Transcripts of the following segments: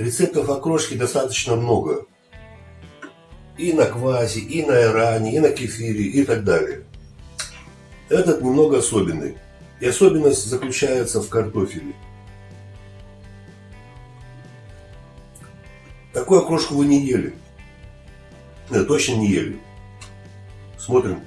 Рецептов окрошки достаточно много. И на квасе, и на иране, и на кефире, и так далее. Этот немного особенный. И особенность заключается в картофеле. Такую окрошку вы не ели. Нет, точно не ели. Смотрим.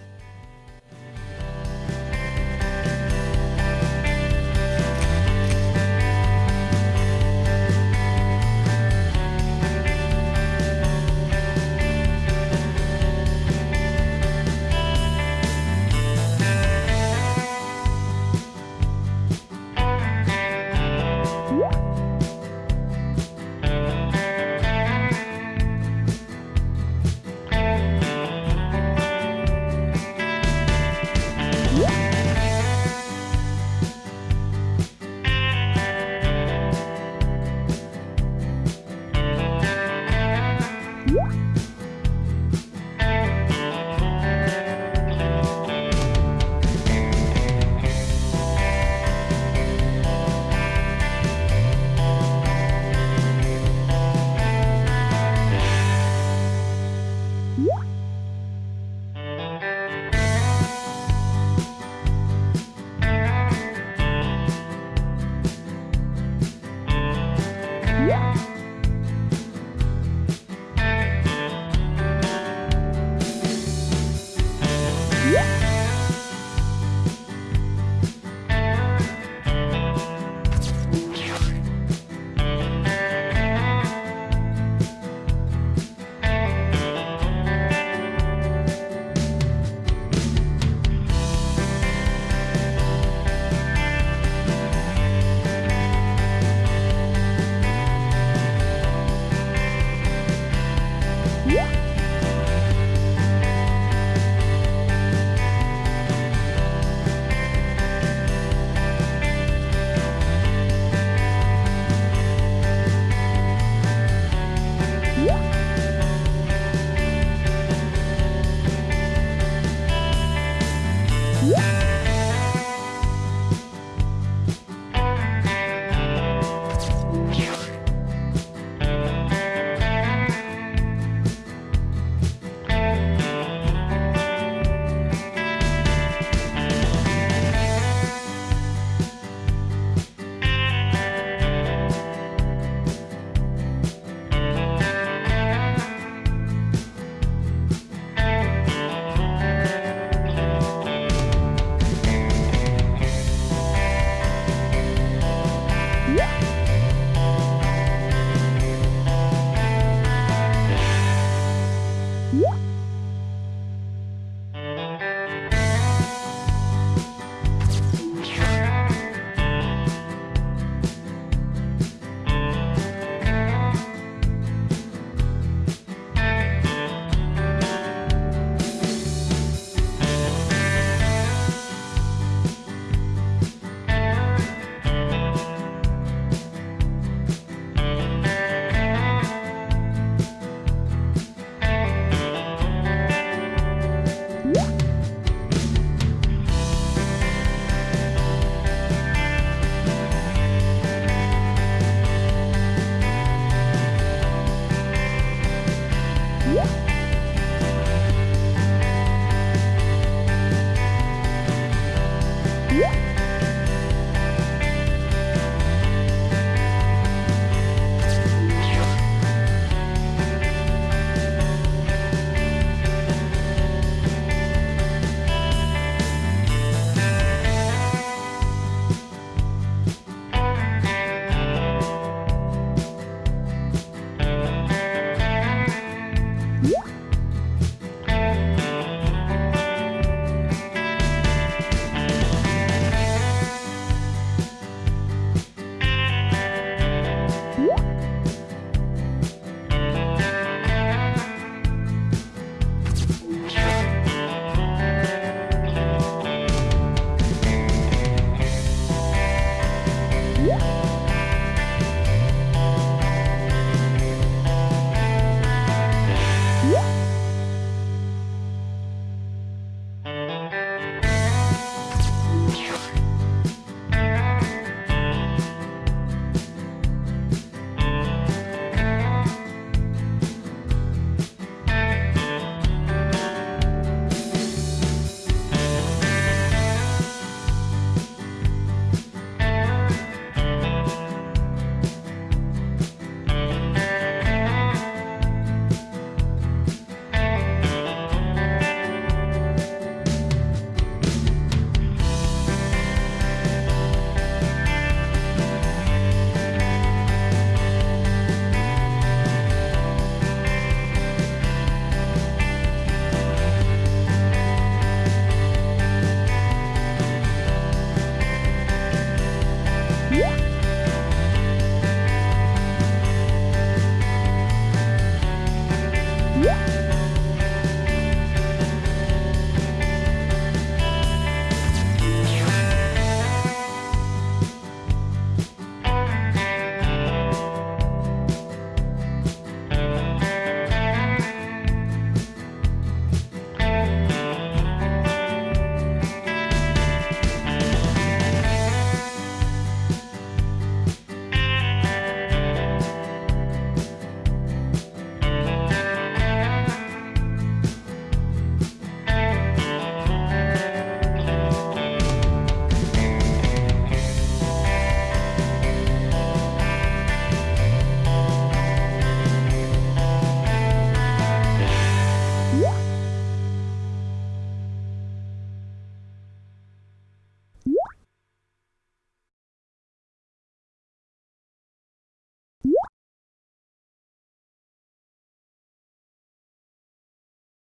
음.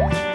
음.